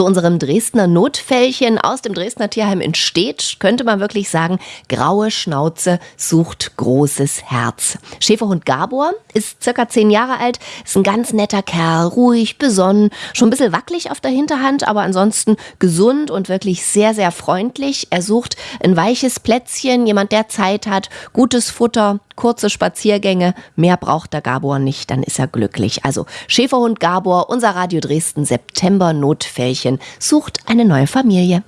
Zu unserem Dresdner Notfällchen aus dem Dresdner Tierheim in Stedt könnte man wirklich sagen, graue Schnauze sucht großes Herz. Schäferhund Gabor ist circa zehn Jahre alt, ist ein ganz netter Kerl, ruhig, besonnen, schon ein bisschen wackelig auf der Hinterhand, aber ansonsten gesund und wirklich sehr, sehr freundlich. Er sucht ein weiches Plätzchen, jemand, der Zeit hat, gutes Futter, kurze Spaziergänge. Mehr braucht der Gabor nicht, dann ist er glücklich. Also Schäferhund Gabor, unser Radio Dresden September Notfällchen, sucht eine neue Familie.